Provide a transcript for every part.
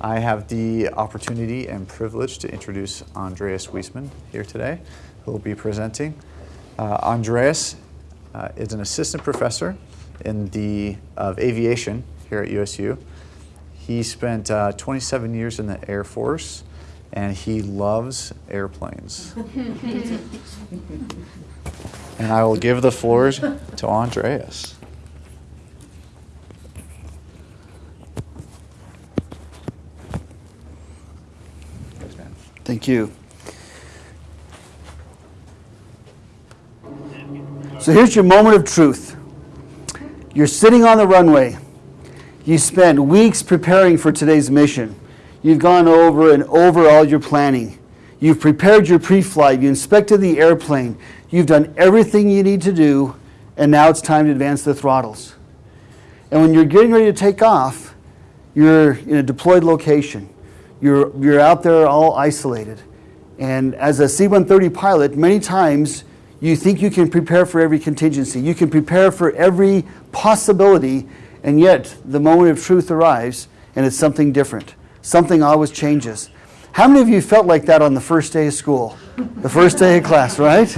I have the opportunity and privilege to introduce Andreas Wiesman here today, who will be presenting. Uh, Andreas uh, is an assistant professor in the of aviation here at USU. He spent uh, 27 years in the Air Force, and he loves airplanes. and I will give the floor to Andreas. Thank you. So here's your moment of truth. You're sitting on the runway. You spent weeks preparing for today's mission. You've gone over and over all your planning. You've prepared your pre flight. You inspected the airplane. You've done everything you need to do, and now it's time to advance the throttles. And when you're getting ready to take off, you're in a deployed location. You're, you're out there all isolated. And as a C 130 pilot, many times you think you can prepare for every contingency, you can prepare for every possibility, and yet the moment of truth arrives and it's something different. Something always changes. How many of you felt like that on the first day of school? The first day of class, right?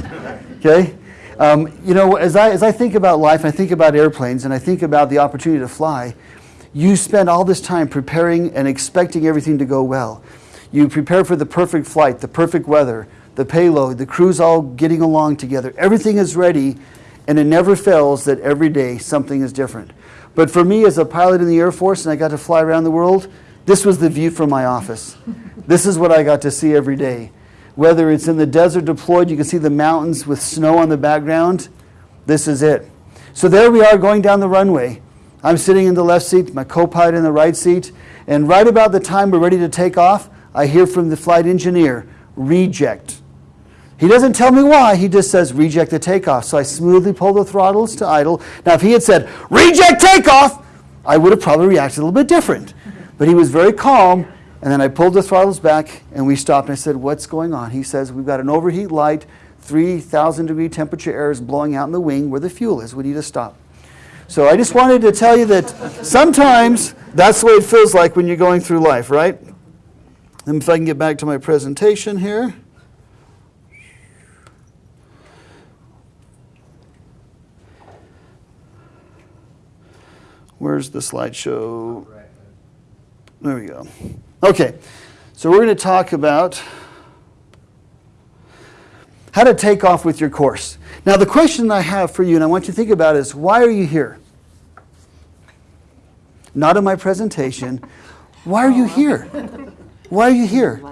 Okay? Um, you know, as I, as I think about life, I think about airplanes, and I think about the opportunity to fly, you spend all this time preparing and expecting everything to go well. You prepare for the perfect flight, the perfect weather, the payload, the crew's all getting along together. Everything is ready, and it never fails that every day something is different. But for me, as a pilot in the Air Force, and I got to fly around the world, this was the view from my office. this is what I got to see every day. Whether it's in the desert deployed, you can see the mountains with snow on the background. This is it. So there we are going down the runway. I'm sitting in the left seat, my co pilot in the right seat, and right about the time we're ready to take off, I hear from the flight engineer reject. He doesn't tell me why, he just says reject the takeoff. So I smoothly pull the throttles to idle. Now, if he had said reject takeoff, I would have probably reacted a little bit different. But he was very calm, and then I pulled the throttles back and we stopped. And I said, What's going on? He says, We've got an overheat light, 3,000 degree temperature air is blowing out in the wing where the fuel is. We need to stop. So I just wanted to tell you that sometimes that's the way it feels like when you're going through life, right? And if I can get back to my presentation here. Where's the slideshow? There we go. Okay, so we're going to talk about how to take off with your course. Now, the question I have for you, and I want you to think about, is why are you here? Not in my presentation. Why are you here? Why are you here?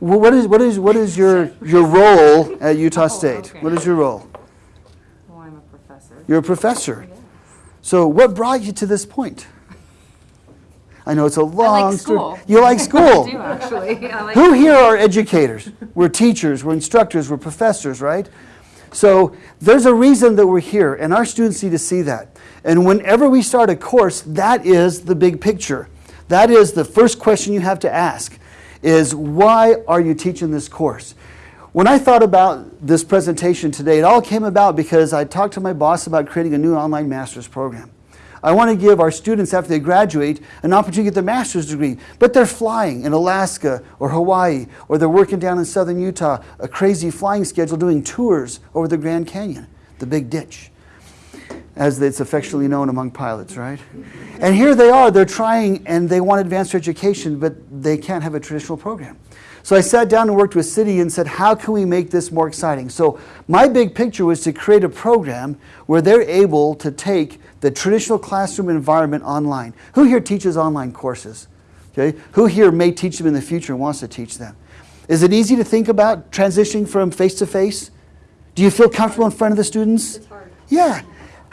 Well, what is what is what is your your role at Utah oh, State? What is your role? Well, I'm a professor. You're a professor. So, what brought you to this point? I know it's a long story. school. You like school. I do actually. I like Who here are educators? We're teachers, we're instructors, we're professors, right? So there's a reason that we're here, and our students need to see that. And whenever we start a course, that is the big picture. That is the first question you have to ask is why are you teaching this course? When I thought about this presentation today, it all came about because I talked to my boss about creating a new online master's program. I want to give our students, after they graduate, an opportunity to get their master's degree. But they're flying in Alaska or Hawaii, or they're working down in southern Utah, a crazy flying schedule, doing tours over the Grand Canyon, the Big Ditch, as it's affectionately known among pilots, right? And here they are, they're trying and they want advanced education, but they can't have a traditional program. So I sat down and worked with CIDI and said, how can we make this more exciting? So my big picture was to create a program where they're able to take the traditional classroom environment online. Who here teaches online courses? Okay? Who here may teach them in the future and wants to teach them? Is it easy to think about transitioning from face to face? Do you feel comfortable in front of the students? It's hard. Yeah.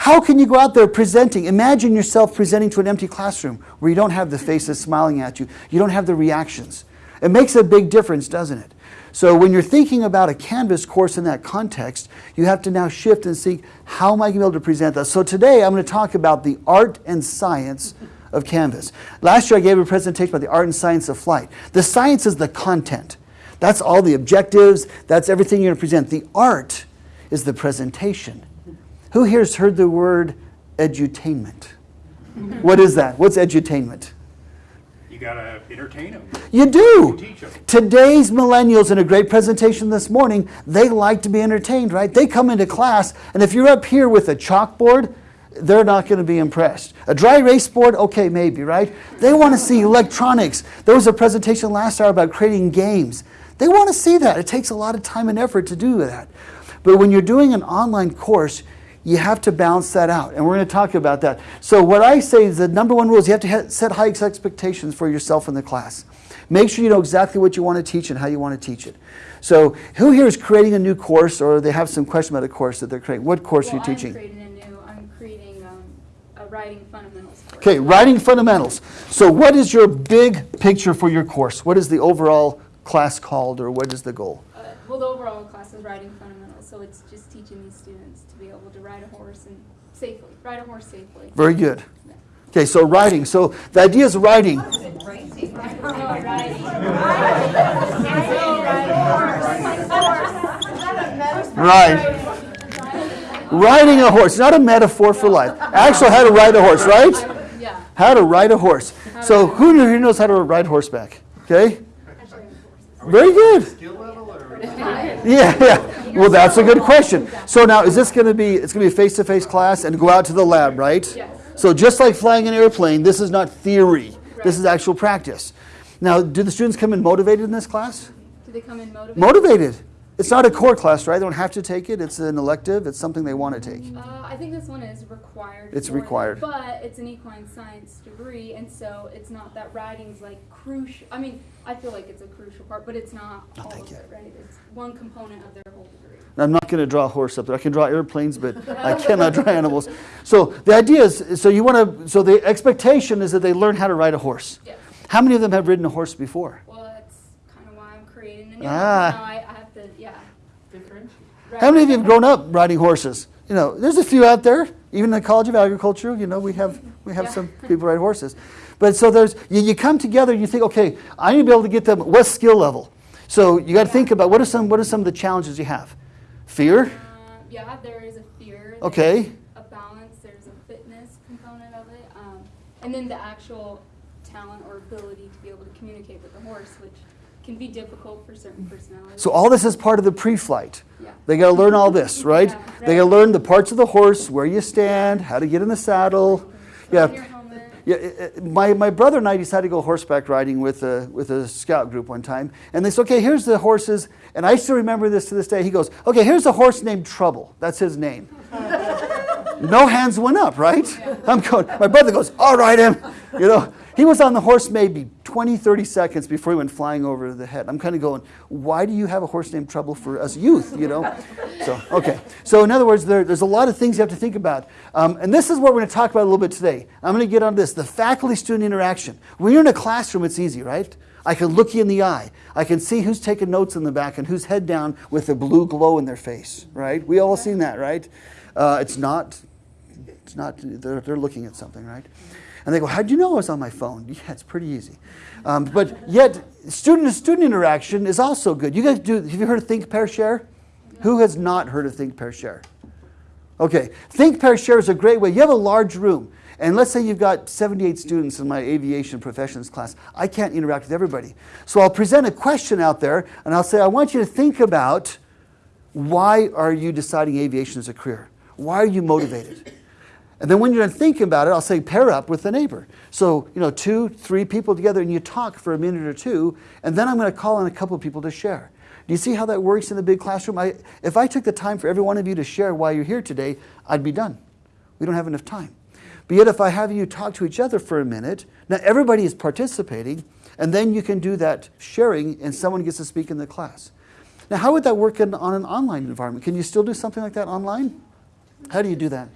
How can you go out there presenting? Imagine yourself presenting to an empty classroom where you don't have the faces smiling at you, you don't have the reactions. It makes a big difference, doesn't it? So when you're thinking about a Canvas course in that context, you have to now shift and think, how am I going to be able to present that? So today I'm going to talk about the art and science of Canvas. Last year I gave a presentation about the art and science of flight. The science is the content. That's all the objectives, that's everything you're going to present. The art is the presentation. Who here has heard the word edutainment? what is that? What's edutainment? You gotta entertain them. You do. Teach 'em. Today's millennials, in a great presentation this morning, they like to be entertained, right? They come into class, and if you're up here with a chalkboard, they're not going to be impressed. A dry erase board, okay, maybe, right? They want to see electronics. There was a presentation last hour about creating games. They want to see that. It takes a lot of time and effort to do that. But when you're doing an online course, you have to balance that out. And we're going to talk about that. So, what I say is the number one rule is you have to set high expectations for yourself in the class. Make sure you know exactly what you want to teach and how you want to teach it. So, who here is creating a new course or they have some question about a course that they're creating? What course well, are you teaching? I'm creating a new. I'm creating um, a writing fundamentals course. Okay, writing fundamentals. So, what is your big picture for your course? What is the overall class called, or what is the goal? Uh, well, the overall class is writing fundamentals, so it's just teaching these students be able to ride a horse and safely ride a horse safely. Very good. Okay, so riding. So, the idea is riding. Right. Riding a horse, not a metaphor for life. Actually, how to ride a horse, right? Yeah. How to ride a horse. So, who knew- who knows how to ride horseback? Okay? Very good. Yeah, yeah. Well, that's a good question. So now, is this going to be? It's going to be a face-to-face class and go out to the lab, right? Yes. So just like flying an airplane, this is not theory. This is actual practice. Now, do the students come in motivated in this class? Do they come in motivated? Motivated. It's not a core class, right? They don't have to take it. It's an elective. It's something they want to take. Uh, I think this one is required. It's required. but it's an equine science degree, and so it's not that writing's like crucial. I mean, I feel like it's a crucial part, but it's not all thank of you. it, right? It's one component of their whole degree. I'm not going to draw a horse up there. I can draw airplanes, but I cannot draw animals. So the idea is, so you want to, so the expectation is that they learn how to ride a horse. Yes. How many of them have ridden a horse before? Well, that's kind of why I'm creating a new Ah. one. Now I, I have to, yeah. How many of you have grown up riding horses? You know, there's a few out there. Even in the College of Agriculture, you know, we have we have Yeah. some people ride horses. But so there's you, you come together and you think, okay, I need to be able to get them. What skill level? So you got to think about what are some what are some of the challenges you have? Fear. Uh, yeah, there is a fear. there's Okay. A balance. There's a fitness component of it, um, and then the actual talent or ability to be able to communicate with the horse, which can be difficult for certain personalities. So all this is part of the pre-flight. Yeah. They got to learn all this, right? Yeah, They got to learn the parts of the horse, where you stand, how to get in the saddle. Yeah. Yeah, it- it- my, my brother and I decided to go horseback riding with a, with a scout group one time. And they said, okay, here's the horses. And I still remember this to this day. He goes, okay, here's a horse named Trouble. That's his name. no hands went up, right? I'm going, my brother goes, all right, him. You know, he was on the horse maybe 20, 30 seconds before he went flying over the head. I'm kind of going, why do you have a horse named Trouble for us youth, you know? So, okay. So, in other words, there, there's a lot of things you have to think about. Um, and this is what we're going to talk about a little bit today. I'm going to get on this the faculty student interaction. When you're in a classroom, it's easy, right? I can look you in the eye. I can see who's taking notes in the back and who's head down with a blue glow in their face, right? We all seen that, right? Uh, it's not, it's not, they're, they're looking at something, right? And they go, How'd you know I was on my phone? Yeah, it's pretty easy. Um, but yet, student to student interaction is also good. You guys do, have you heard of Think, Pair, Share? Who has not heard of Think, Pair, Share? Okay, Think, Pair, Share is a great way. You have a large room, and let's say you've got 78 students in my aviation professions class. I can't interact with everybody. So I'll present a question out there, and I'll say, I want you to think about why are you deciding aviation as a career? Why are you motivated? And then when you're thinking about it, I'll say pair up with a neighbor. So, you know, two, three people together and you talk for a minute or two, and then I'm going to call on a couple of people to share. Do you see how that works in the big classroom? I, if I took the time for every one of you to share why you're here today, I'd be done. We don't have enough time. But yet, if I have you talk to each other for a minute, now everybody is participating, and then you can do that sharing, and someone gets to speak in the class. Now, how would that work in, on an online environment? Can you still do something like that online? How do you do that?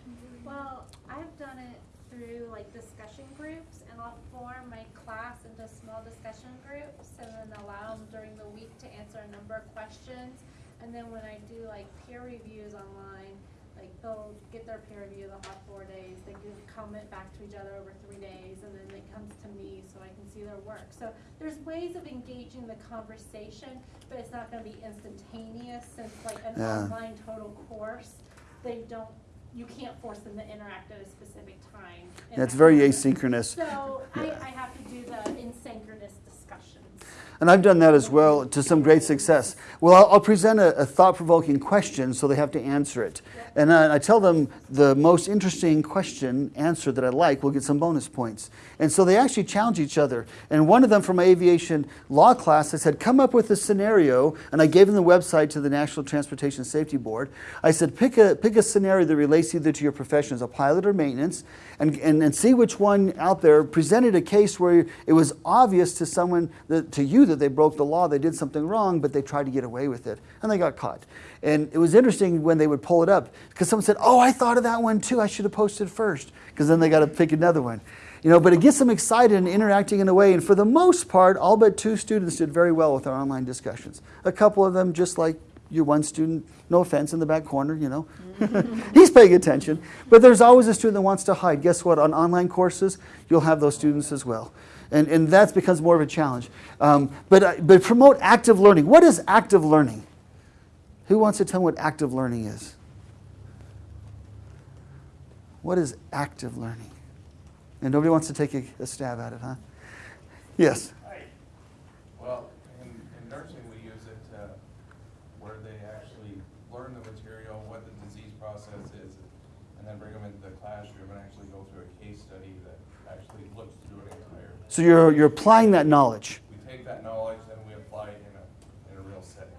Well, I've done it through like discussion groups and I'll form my class into small discussion groups and then allow them during the week to answer a number of questions. And then when I do like peer reviews online, like they'll get their peer review, they'll have four days, they can comment back to each other over three days and then it comes to me so I can see their work. So there's ways of engaging the conversation, but it's not gonna be instantaneous since like an Yeah. online total course, they don't you can't force them to interact at a specific time. That's that very asynchronous. So I, I have to do the asynchronous discussions. And I've done that as well to some great success. Well, I'll, I'll present a, a thought provoking question so they have to answer it. And I, I tell them the most interesting question answer that I like will get some bonus points. And so they actually challenge each other. And one of them from my aviation law class, I said, come up with a scenario. And I gave them the website to the National Transportation Safety Board. I said, pick a, pick a scenario that relates either to your profession as a pilot or maintenance, and, and, and see which one out there presented a case where it was obvious to someone, that, to you, that they broke the law, they did something wrong, but they tried to get away with it, and they got caught. And it was interesting when they would pull it up, because someone said, oh, I thought of that one too, I should have posted first, because then they got to pick another one. You know, but it gets them excited and interacting in a way, and for the most part, all but two students did very well with our online discussions. A couple of them, just like your one student, no offense, in the back corner, you know. He's paying attention. But there's always a student that wants to hide. Guess what? On online courses, you'll have those students as well. And, and that becomes more of a challenge. Um, but, uh, but promote active learning. What is active learning? Who wants to tell me what active learning is? What is active learning? And nobody wants to take a, a stab at it, huh? Yes. Hi. Well, in, in nursing, we use it uh, where they actually learn the material, what the disease process is, and then bring them into the classroom and actually go through a case study that actually looks through an entire. So you're, you're applying that knowledge. We take that knowledge and we apply it in a, in a real setting.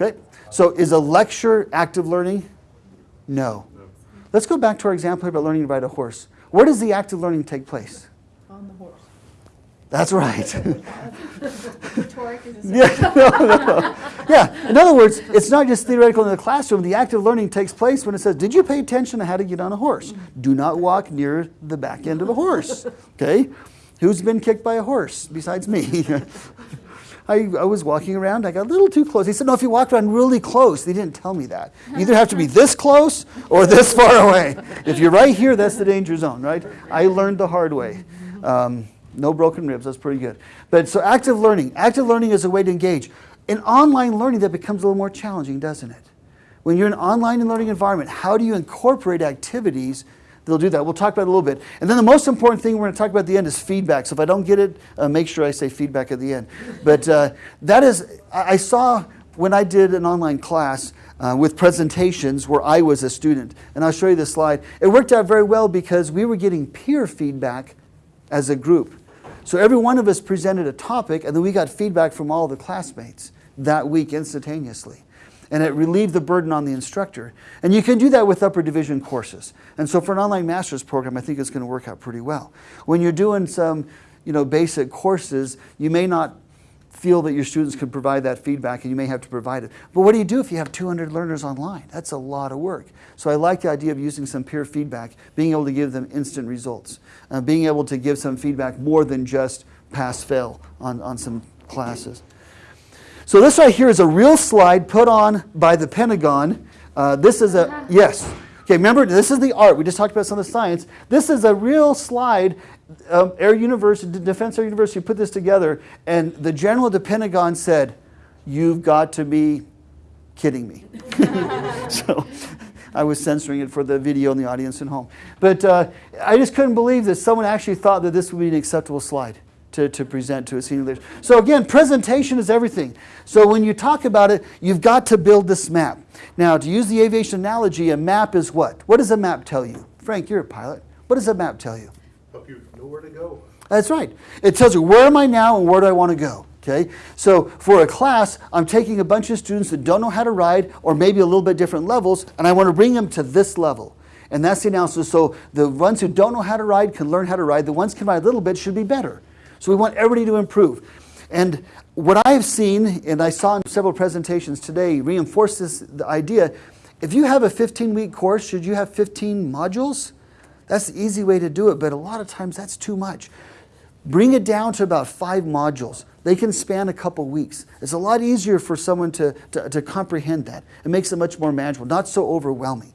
Okay? So is a lecture active learning? No. Let's go back to our example about learning to ride a horse. Where does the active learning take place? On the horse. That's right. Rhetoric is yeah, no, no, no. yeah. In other words, it's not just theoretical in the classroom. The active learning takes place when it says, "Did you pay attention to how to get on a horse? Do not walk near the back end of a horse." Okay. Who's been kicked by a horse besides me? I, I was walking around. I got a little too close. He said, "No, if you walk around really close." They didn't tell me that. You either have to be this close or this far away. If you're right here, that's the danger zone, right? I learned the hard way. Um, no broken ribs. That's pretty good. But so active learning. Active learning is a way to engage. In online learning, that becomes a little more challenging, doesn't it? When you're in an online and learning environment, how do you incorporate activities that'll do that? We'll talk about it a little bit. And then the most important thing we're going to talk about at the end is feedback. So if I don't get it, uh, make sure I say feedback at the end. But uh, that is, I I saw when I did an online class uh, with presentations where I was a student, and I'll show you this slide. It worked out very well because we were getting peer feedback as a group. So every one of us presented a topic, and then we got feedback from all the classmates that week instantaneously. And it relieved the burden on the instructor. And you can do that with upper division courses. And so for an online master's program, I think it's going to work out pretty well. When you're doing some, you know, basic courses, you may not feel that your students can provide that feedback and you may have to provide it. But what do you do if you have 200 learners online? That's a lot of work. So I like the idea of using some peer feedback, being able to give them instant results, uh, being able to give some feedback more than just pass fail on, on some classes. So this right here is a real slide put on by the Pentagon. Uh, this is a, yes. Okay, remember, this is the art. We just talked about some of the science. This is a real slide. Um, Air University, Defense Air University put this together, and the general at the Pentagon said, You've got to be kidding me. so I was censoring it for the video and the audience at home. But uh, I just couldn't believe that someone actually thought that this would be an acceptable slide to, to present to a senior leader. So again, presentation is everything. So when you talk about it, you've got to build this map. Now, to use the aviation analogy, a map is what? What does a map tell you? Frank, you're a pilot. What does a map tell you? help you know where to go. That's right. It tells you where am I now and where do I want to go. Okay, so for a class, I'm taking a bunch of students that don't know how to ride, or maybe a little bit different levels, and I want to bring them to this level. And that's the analysis. So the ones who don't know how to ride can learn how to ride. The ones who can ride a little bit should be better. So we want everybody to improve. And what I have seen, and I saw in several presentations today, reinforces the idea. If you have a 15-week course, should you have 15 modules? That's the easy way to do it, but a lot of times that's too much. Bring it down to about five modules. They can span a couple weeks. It's a lot easier for someone to, to, to comprehend that. It makes it much more manageable, not so overwhelming.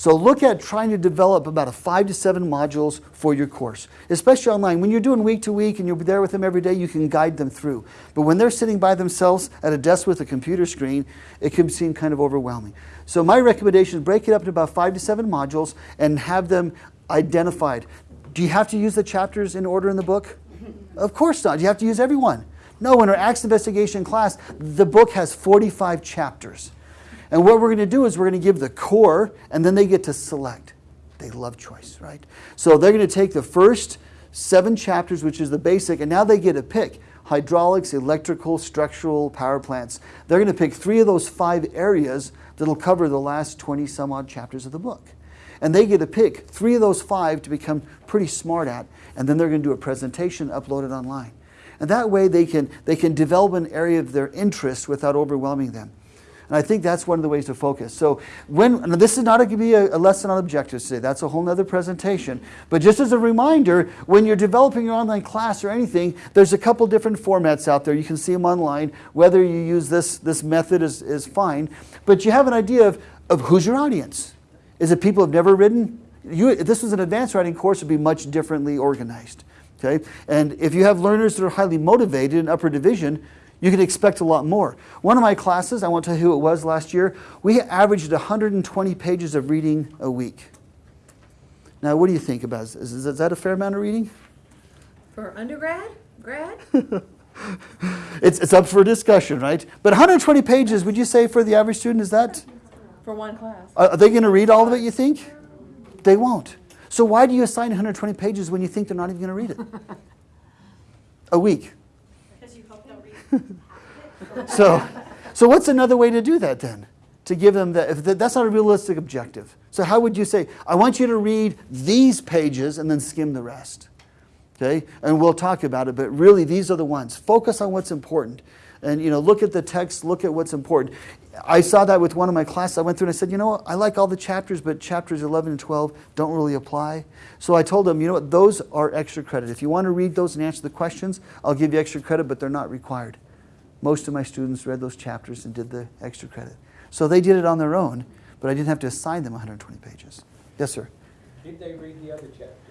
So look at trying to develop about a five to seven modules for your course, especially online. When you're doing week to week and you're there with them every day, you can guide them through. But when they're sitting by themselves at a desk with a computer screen, it can seem kind of overwhelming. So my recommendation is break it up into about five to seven modules and have them identified. Do you have to use the chapters in order in the book? Of course not. You have to use every one. No, in our Acts Investigation class, the book has 45 chapters. And what we're going to do is we're going to give the core, and then they get to select. They love choice, right? So they're going to take the first seven chapters, which is the basic, and now they get to pick hydraulics, electrical, structural, power plants. They're going to pick three of those five areas that'll cover the last 20 some odd chapters of the book. And they get to pick three of those five to become pretty smart at, and then they're going to do a presentation, upload it online. And that way they can, they can develop an area of their interest without overwhelming them. And I think that's one of the ways to focus. So when this is not going to be a, a lesson on objectives today. That's a whole nother presentation. But just as a reminder, when you're developing your online class or anything, there's a couple different formats out there. You can see them online. Whether you use this, this method is, is fine. But you have an idea of, of who's your audience. Is it people who've never written? You, if this was an advanced writing course, it would be much differently organized. Okay? And if you have learners that are highly motivated in upper division, you can expect a lot more. One of my classes, I won't tell you who it was last year, we averaged 120 pages of reading a week. Now, what do you think about this? Is, is that a fair amount of reading? For undergrad, grad? It's, it's up for discussion, right? But 120 pages, would you say for the average student, is that, For one class. are are they going to read all of it, you think? They won't. So why do you assign 120 pages when you think they're not even going to read it? A week. Because you hope they'll read So, so what's another way to do that then? To give them that, if that- that's not a realistic objective. So how would you say, I want you to read these pages and then skim the rest? Okay, and we'll talk about it, but really these are the ones. Focus on what's important. And you know, look at the text, look at what's important. I saw that with one of my classes. I went through and I said, you know what, I like all the chapters, but chapters 11 and 12 don't really apply. So I told them, you know what, those are extra credit. If you want to read those and answer the questions, I'll give you extra credit, but they're not required. Most of my students read those chapters and did the extra credit. So they did it on their own, but I didn't have to assign them 120 pages. Yes, sir. Did they read the other chapters?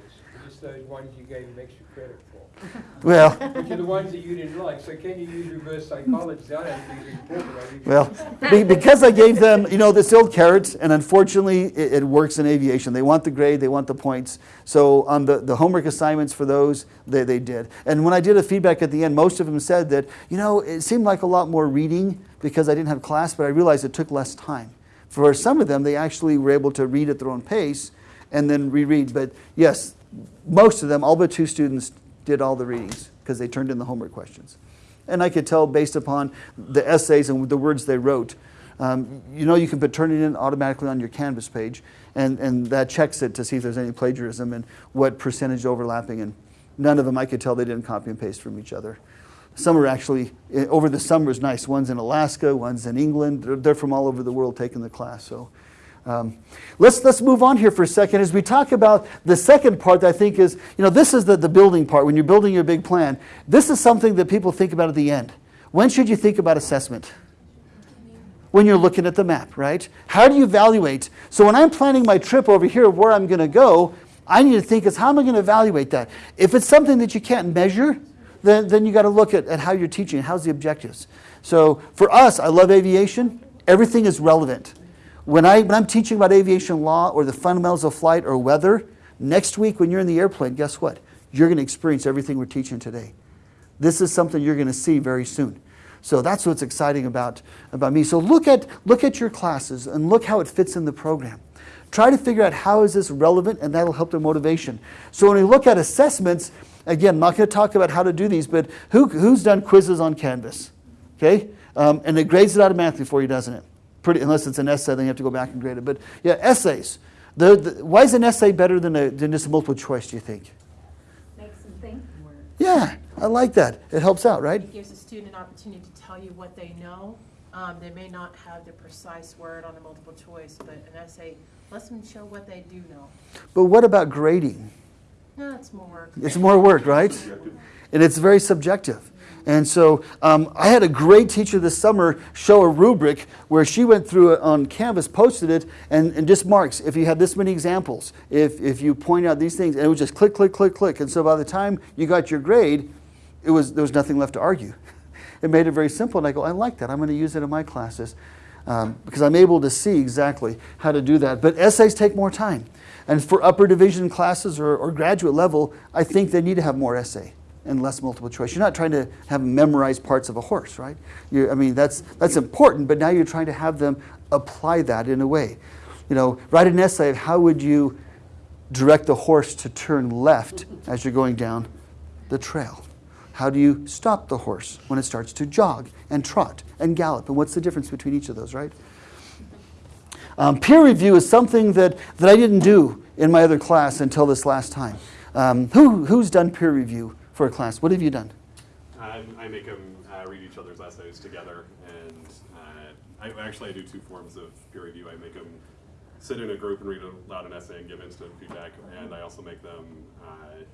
Those ones you gave them extra credit for? Well, Which are the ones that you didn't like, so can you use reverse psychology? I don't think it's important. Well, be- because I gave them, you know, this old carrot, and unfortunately, it, it works in aviation. They want the grade, they want the points. So on the, the homework assignments for those, they, they did. And when I did a feedback at the end, most of them said that, you know, it seemed like a lot more reading because I didn't have class, but I realized it took less time. For some of them, they actually were able to read at their own pace and then reread. But yes, most of them, all but two students, did all the readings because they turned in the homework questions. And I could tell based upon the essays and the words they wrote. Um, you know, you can put Turnitin automatically on your Canvas page, and, and that checks it to see if there's any plagiarism and what percentage overlapping. And none of them, I could tell they didn't copy and paste from each other. Some are actually, eh, over the summer is nice. One's in Alaska, one's in England. They're, they're from all over the world taking the class. So um, let's, let's move on here for a second as we talk about the second part that I think is, you know, this is the, the building part. When you're building your big plan, this is something that people think about at the end. When should you think about assessment? When you're looking at the map, right? How do you evaluate? So when I'm planning my trip over here, where I'm going to go, I need to think is how am I going to evaluate that? If it's something that you can't measure, then, then you got to look at, at how you're teaching, how's the objectives. So for us, I love aviation. Everything is relevant. When, I, when I'm teaching about aviation law or the fundamentals of flight or weather, next week when you're in the airplane, guess what? You're going to experience everything we're teaching today. This is something you're going to see very soon. So that's what's exciting about, about me. So look at, look at your classes and look how it fits in the program. Try to figure out how is this relevant and that'll help their motivation. So when we look at assessments, again, I'm not going to talk about how to do these, but who, who's done quizzes on Canvas? Okay? Um, and it grades it automatically for you, doesn't it? Pretty, unless it's an essay, then you have to go back and grade it. But yeah, essays. The, the, why is an essay better than, a, than just a multiple choice, do you think? Makes them think more. Yeah, I like that. It helps out, right? It gives a student an opportunity to tell you what they know. Um, they may not have the precise word on a multiple choice, but an essay lets them show what they do know. But what about grading? No, it's more work. It's more work, right? And it's very subjective. And so um, I had a great teacher this summer show a rubric where she went through it on Canvas, posted it, and, and just marks if you have this many examples, if, if you point out these things, and it was just click, click, click, click. And so by the time you got your grade, it was, there was nothing left to argue. It made it very simple, and I go, I like that. I'm going to use it in my classes um, because I'm able to see exactly how to do that. But essays take more time. And for upper division classes or, or graduate level, I think they need to have more essay and less multiple choice. You're not trying to have them memorize parts of a horse, right? you I mean, that's, that's important, but now you're trying to have them apply that in a way. You know, write an essay of how would you direct the horse to turn left as you're going down the trail. How do you stop the horse when it starts to jog and trot and gallop? And what's the difference between each of those, right? Um, peer review is something that, that I didn't do in my other class until this last time. Um, who, who's done peer review for a class? What have you done? I, I make them uh, read each other's essays together, and uh, I, actually I do two forms of peer review. I make them sit in a group and read aloud an essay and give instant feedback, and I also make them uh,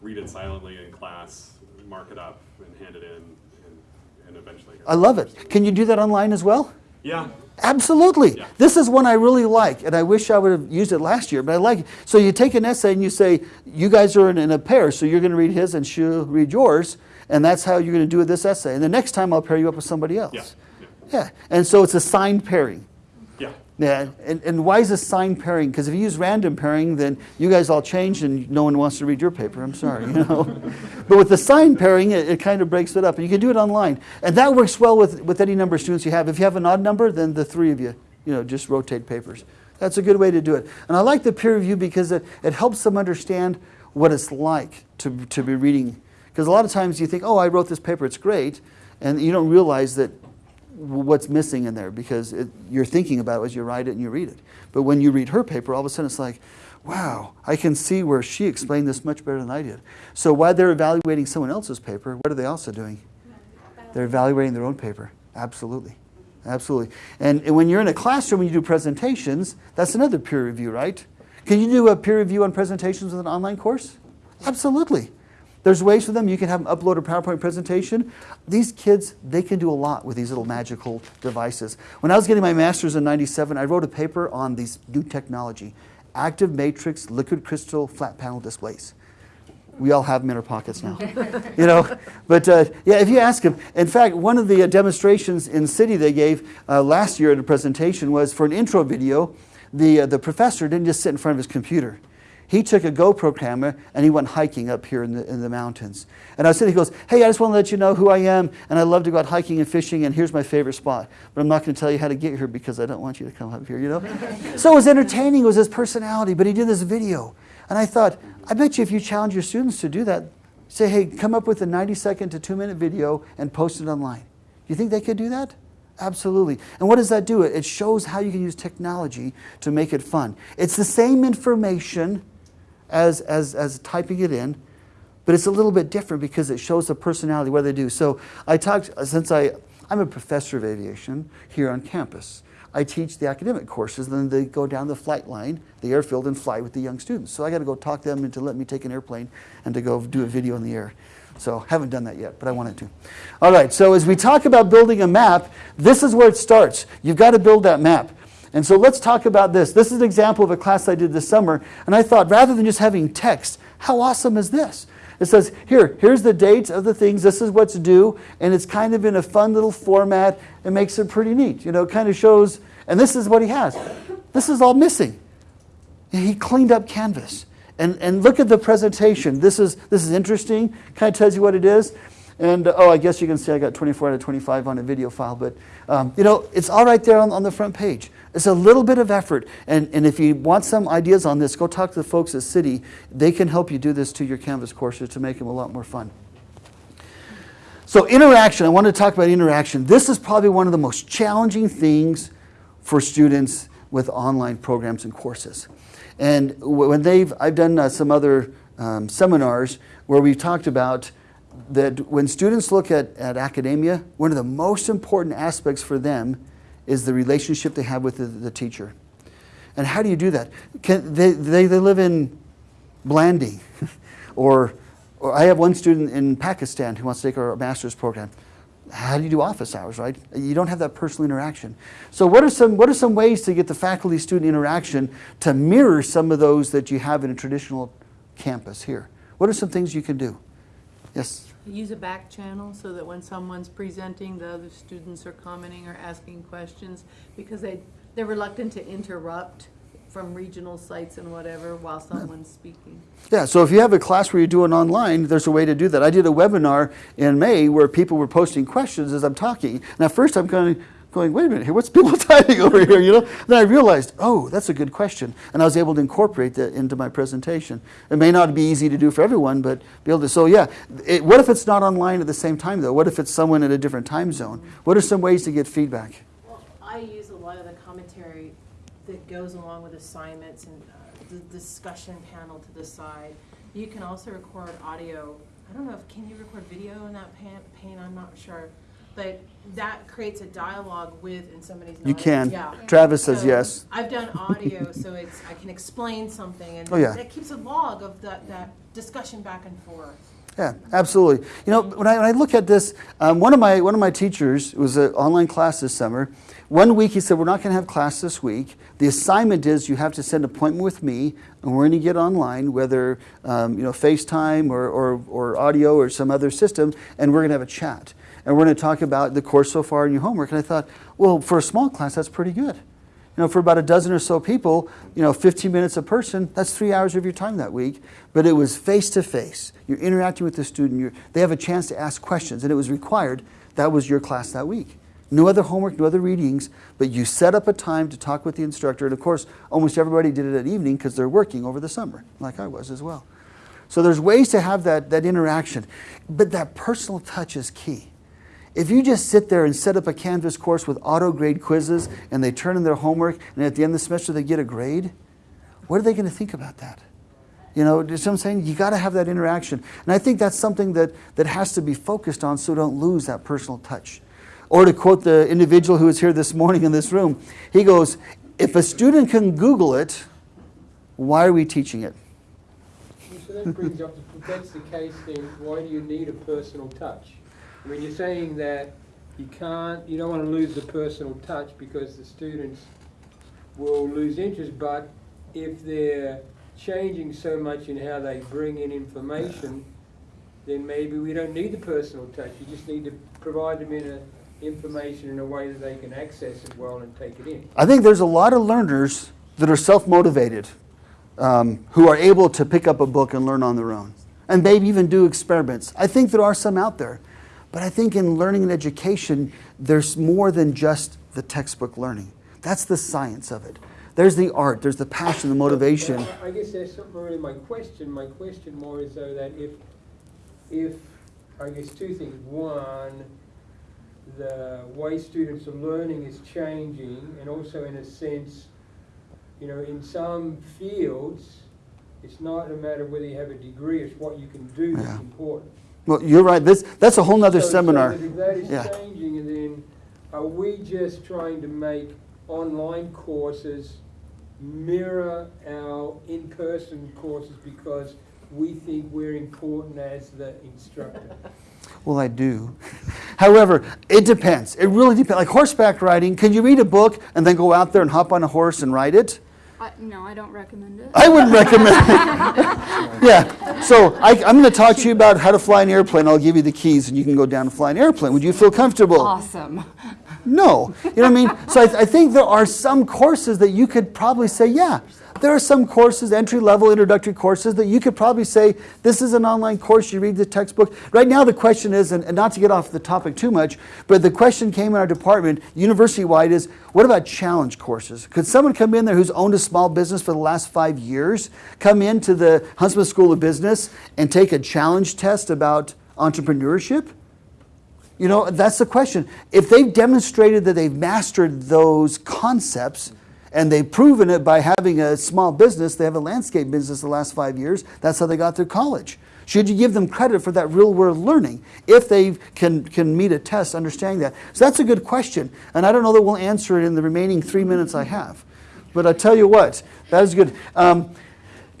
read it silently in class, mark it up, and hand it in, and, and eventually. I love it. Can you do that online as well? Yeah. Absolutely. Yeah. This is one I really like, and I wish I would have used it last year, but I like it. So you take an essay and you say, you guys are in, in a pair, so you're going to read his and she'll read yours, and that's how you're going to do this essay. And the next time I'll pair you up with somebody else. Yeah. Yeah. Yeah. And so it's a signed pairing. Yeah. Yeah, and, and why is a signed pairing? Because if you use random pairing, then you guys all change and no one wants to read your paper. I'm sorry, you know. but with the signed pairing, it, it kind of breaks it up. And you can do it online. And that works well with, with any number of students you have. If you have an odd number, then the three of you, you know, just rotate papers. That's a good way to do it. And I like the peer review because it, it helps them understand what it's like to, to be reading. Because a lot of times you think, oh, I wrote this paper, it's great. And you don't realize that what's missing in there because it, you're thinking about it as you write it and you read it. But when you read her paper, all of a sudden it's like, wow, I can see where she explained this much better than I did. So while they're evaluating someone else's paper, what are they also doing? They're evaluating their own paper. Absolutely. Absolutely. And, and when you're in a classroom and you do presentations, that's another peer review, right? Can you do a peer review on presentations with an online course? Absolutely. There's ways for them. You can have them upload a PowerPoint presentation. These kids, they can do a lot with these little magical devices. When I was getting my master's in 97, I wrote a paper on these new technology, active matrix liquid crystal flat panel displays. We all have them in our pockets now, you know. But uh, yeah, if you ask them, in fact, one of the uh, demonstrations in CIDI they gave uh, last year at a presentation was for an intro video. The uh, the professor didn't just sit in front of his computer. He took a GoPro camera and he went hiking up here in the, in the mountains. And I sitting, he goes, Hey, I just want to let you know who I am, and I love to go out hiking and fishing, and here's my favorite spot. But I'm not going to tell you how to get here because I don't want you to come up here, you know? so it was entertaining, it was his personality, but he did this video. And I thought, I bet you if you challenge your students to do that, say, hey, come up with a 90 second to two minute video and post it online. Do you think they could do that? Absolutely. And what does that do? It shows how you can use technology to make it fun. It's the same information as, as, as typing it in, but it's a little bit different because it shows the personality, what they do. So I talked, since I, I'm a professor of aviation here on campus, I teach the academic courses, then they go down the flight line, the airfield, and fly with the young students. So I got to go talk them into let me take an airplane and to go do a video in the air. So I haven't done that yet, but I wanted to. All right, so as we talk about building a map, this is where it starts. You've got to build that map. And so let's talk about this. This is an example of a class I did this summer, and I thought rather than just having text, how awesome is this? It says, here, here's the dates of the things, this is what's due, and it's kind of in a fun little format. It makes it pretty neat. You know, it kind of shows, and this is what he has. This is all missing. He cleaned up Canvas. And, and look at the presentation. This is, this is interesting, kind of tells you what it is. And oh, I guess you can see I got 24 out of 25 on a video file, but um, you know, it's all right there on, on the front page. It's a little bit of effort. And, and if you want some ideas on this, go talk to the folks at CIDI. They can help you do this to your Canvas courses to make them a lot more fun. So interaction, I want to talk about interaction. This is probably one of the most challenging things for students with online programs and courses. And when they've, I've done uh, some other um, seminars where we've talked about that when students look at, at academia, one of the most important aspects for them is the relationship they have with the, the teacher. And how do you do that? Can, they, they, they live in Blanding or Or I have one student in Pakistan who wants to take our master's program. How do you do office hours, right? You don't have that personal interaction. So what are some what are some ways to get the faculty student interaction to mirror some of those that you have in a traditional campus here? What are some things you can do? Yes. Use a back channel so that when someone's presenting, the other students are commenting or asking questions because they, they're reluctant to interrupt from regional sites and whatever while someone's speaking. Yeah, so if you have a class where you're doing online, there's a way to do that. I did a webinar in May where people were posting questions as I'm talking. Now first I'm going, going wait a minute here, what's people typing over here, you know? Then I realized, oh, that's a good question. And I was able to incorporate that into my presentation. It may not be easy to do for everyone, but be able to, so yeah. It, what if it's not online at the same time though? What if it's someone in a different time zone? What are some ways to get feedback? Well, I use a lot of the commentary that goes along with assignments and uh, the discussion panel to the side. You can also record audio. I don't know if, can you record video in that pan- pane? I'm not sure. But that creates a dialogue with, and somebody's You can. Yeah. Travis says So yes. I've done audio, so it's, I can explain something and Oh, yeah. that keeps a log of that, that discussion back and forth. Yeah, absolutely. You know, when I, when I look at this, um, one of my one of my teachers it was an online class this summer. One week he said, "We're not going to have class this week. The assignment is you have to send an appointment with me, and we're going to get online, whether um, you know FaceTime or, or or audio or some other system, and we're going to have a chat, and we're going to talk about the course so far and your homework." And I thought, well, for a small class, that's pretty good. You know, for about a dozen or so people, you know, 15 minutes a person, that's three hours of your time that week. But it was face to face. You're interacting with the student. They have a chance to ask questions, and it was required. That was your class that week. No other homework, no other readings, but you set up a time to talk with the instructor. And of course, almost everybody did it at evening because they're working over the summer, like I was as well. So there's ways to have that, that interaction. But that personal touch is key. If you just sit there and set up a Canvas course with auto grade quizzes and they turn in their homework and at the end of the semester they get a grade, what are they going to think about that? You know, you know what I'm saying? You got to have that interaction. And I think that's something that, that has to be focused on so don't lose that personal touch. Or to quote the individual who was here this morning in this room, he goes, If a student can Google it, why are we teaching it? So that brings up, if that's the case, then why do you need a personal touch? Mean, you're saying that you can't, you don't want to lose the personal touch because the students will lose interest, but if they're changing so much in how they bring in information, then maybe we don't need the personal touch. You just need to provide them in a, information in a way that they can access it well and take it in. I think there's a lot of learners that are self motivated um, who are able to pick up a book and learn on their own. And maybe even do experiments. I think there are some out there. But I think in learning and education, there's more than just the textbook learning. That's the science of it. There's the art, there's the passion, the motivation. I- I guess that's really my question. My question more is though that if, if, I guess two things. One, the way students are learning is changing and also in a sense, you know, in some fields, it's not a matter of whether you have a degree, it's what you can do Yeah. that's important. Well, you're right. This, that's a whole nother So- so seminar. if that is Yeah. changing, and then are we just trying to make online courses mirror our in-person courses because we think we're important as the instructor? Well, I do. However, it depends. It really depends. Like horseback riding, can you read a book and then go out there and hop on a horse and ride it? I, no, I don't recommend it. I wouldn't recommend it. yeah. So I, I'm going to talk to you about how to fly an airplane. I'll give you the keys and you can go down and fly an airplane. Would you feel comfortable? Awesome. No. You know what I mean? So I, I think there are some courses that you could probably say, yeah. There are some courses, entry level, introductory courses, that you could probably say, this is an online course, you read the textbook. Right now, the question is, and, and not to get off the topic too much, but the question came in our department, university wide, is what about challenge courses? Could someone come in there who's owned a small business for the last five years, come into the Huntsman School of Business and take a challenge test about entrepreneurship? You know, that's the question. If they've demonstrated that they've mastered those concepts and they've proven it by having a small business, they have a landscape business the last five years, that's how they got through college. Should you give them credit for that real world learning if they can, can meet a test understanding that? So that's a good question. And I don't know that we'll answer it in the remaining three minutes I have. But I tell you what, that is good. Um,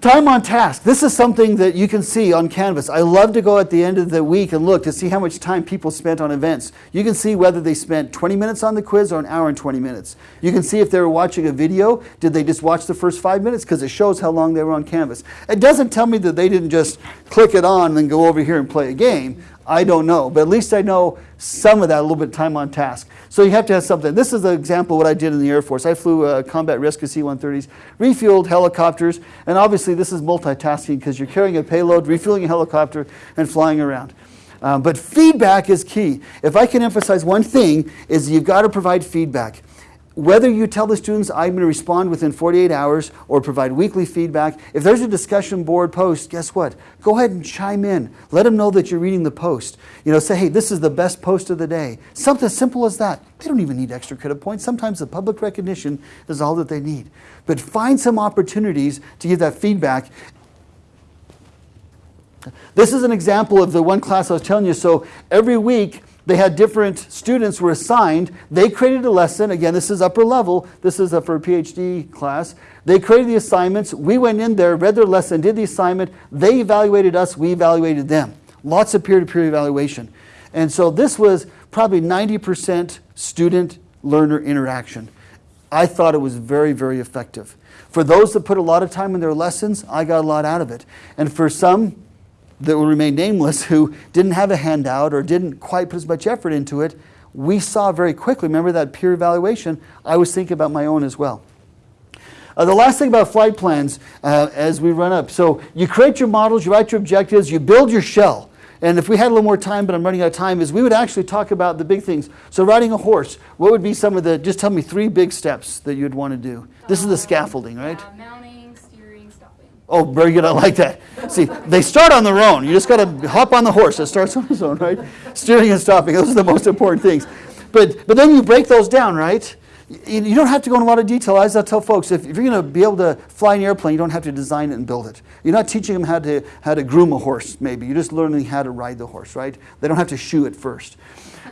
Time on task. This is something that you can see on Canvas. I love to go at the end of the week and look to see how much time people spent on events. You can see whether they spent 20 minutes on the quiz or an hour and 20 minutes. You can see if they were watching a video, did they just watch the first five minutes? Because it shows how long they were on Canvas. It doesn't tell me that they didn't just click it on and then go over here and play a game. I don't know, but at least I know some of that, a little bit of time on task. So you have to have something. This is an example of what I did in the Air Force. I flew uh, combat rescue C-130s, refueled helicopters, and obviously this is multitasking because you're carrying a payload, refueling a helicopter, and flying around. Um, but feedback is key. If I can emphasize one thing, is you've got to provide feedback. Whether you tell the students I'm going to respond within 48 hours or provide weekly feedback, if there's a discussion board post, guess what? Go ahead and chime in. Let them know that you're reading the post. You know, say, hey, this is the best post of the day. Something as simple as that. They don't even need extra credit points. Sometimes the public recognition is all that they need. But find some opportunities to give that feedback this is an example of the one class I was telling you. So every week they had different students were assigned. They created a lesson. Again, this is upper level. This is a, for a PhD class. They created the assignments. We went in there, read their lesson, did the assignment. They evaluated us. We evaluated them. Lots of peer-to-peer evaluation. And so this was probably 90% student-learner interaction. I thought it was very, very effective. For those that put a lot of time in their lessons, I got a lot out of it. And for some, that will remain nameless who didn't have a handout or didn't quite put as much effort into it, we saw very quickly, remember that peer evaluation, I was thinking about my own as well. Uh, the last thing about flight plans uh, as we run up. So you create your models, you write your objectives, you build your shell. And if we had a little more time, but I'm running out of time, is we would actually talk about the big things. So riding a horse, what would be some of the, just tell me three big steps that you'd want to do. This is the scaffolding, right? Uh, steering, stopping. Oh, very good. I like that. See, they start on their own. You just got to hop on the horse. It starts on its own, right? Steering and stopping. Those are the most important things. But, but then you break those down, right? You, you don't have to go in a lot of detail. As I tell folks, if, if you're going to be able to fly an airplane, you don't have to design it and build it. You're not teaching them how to, how to groom a horse, maybe. You're just learning how to ride the horse, right? They don't have to shoe it first.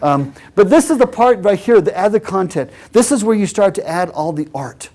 Um, but this is the part right here, the add the content. This is where you start to add all the art.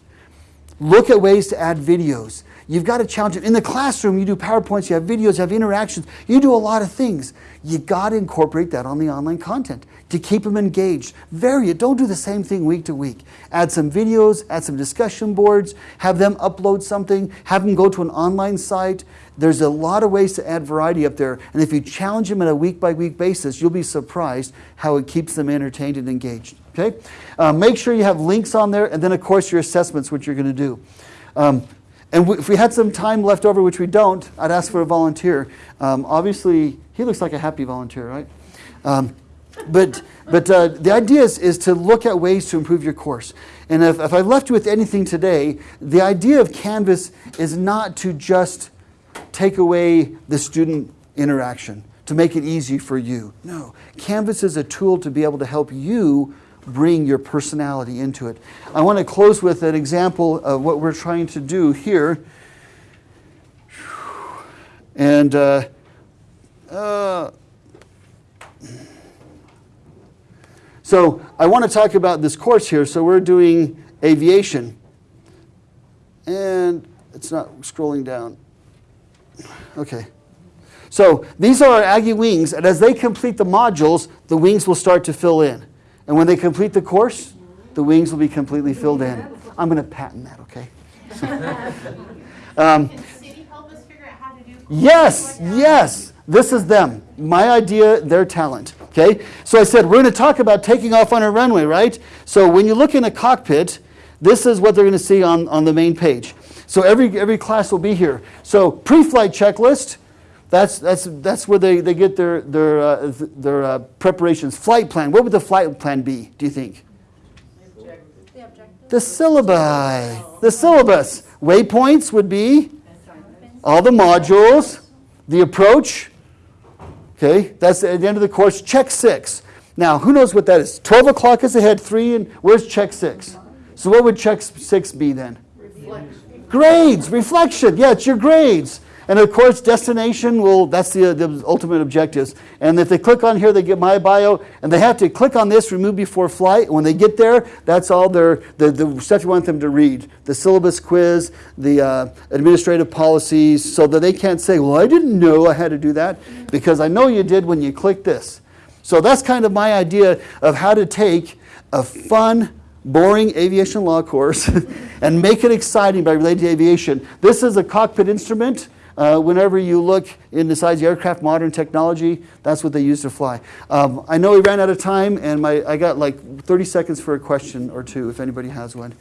Look at ways to add videos. You've got to challenge them. In the classroom, you do PowerPoints, you have videos, you have interactions, you do a lot of things. You got to incorporate that on the online content to keep them engaged. Vary it. Don't do the same thing week to week. Add some videos, add some discussion boards, have them upload something, have them go to an online site. There's a lot of ways to add variety up there. And if you challenge them on a week by week basis, you'll be surprised how it keeps them entertained and engaged. Okay? Uh, make sure you have links on there, and then, of course, your assessments, which you're going to do. Um, and if we had some time left over, which we don't, I'd ask for a volunteer. Um, obviously, he looks like a happy volunteer, right? Um, but but uh, the idea is, is to look at ways to improve your course. And if, if I've left you with anything today, the idea of Canvas is not to just take away the student interaction, to make it easy for you. No, Canvas is a tool to be able to help you bring your personality into it. I want to close with an example of what we're trying to do here. And uh, uh, so I want to talk about this course here. So we're doing aviation. And it's not scrolling down. Okay. So these are our Aggie wings, and as they complete the modules, the wings will start to fill in. And when they complete the course, the wings will be completely filled in. I'm going to patent that, okay? um, Can CIDI help us figure out how to do? yes, yes. This is them. My idea, their talent. Okay? So I said, we're going to talk about taking off on a runway, right? So when you look in a cockpit, this is what they're going to see on, on the main page. So every, every class will be here. So pre-flight checklist, that's, that's, that's where they, they get their, their, uh, th- their uh, preparations. Flight plan, what would the flight plan be, do you think? The? The syllabi, the syllabus. Waypoints would be all the modules, the approach. Okay, that's at the end of the course. Check six. Now, who knows what that is? 12 o'clock is ahead, three, and where's check six? So, what would check six be then? Grades, reflection. Yeah, it's your grades. And of course, destination will, that's the, the ultimate objectives. And if they click on here, they get my bio, and they have to click on this, remove before flight. When they get there, that's all their, the, the stuff you want them to read. The syllabus quiz, the uh, administrative policies, so that they can't say, well, I didn't know I had to do that, because I know you did when you clicked this. So that's kind of my idea of how to take a fun, boring aviation law course and make it exciting by relating to aviation. This is a cockpit instrument. Uh, whenever you look in the size of aircraft, modern technology, that's what they use to fly. Um, I know we ran out of time, and my, I got like 30 seconds for a question or two if anybody has one.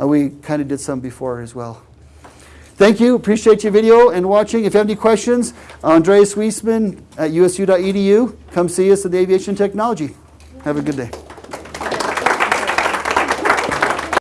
Uh, we kind of did some before as well. Thank you. Appreciate your video and watching. If you have any questions, Andreas Wiesman at usu.edu. Come see us at the Aviation Technology. Have a good day.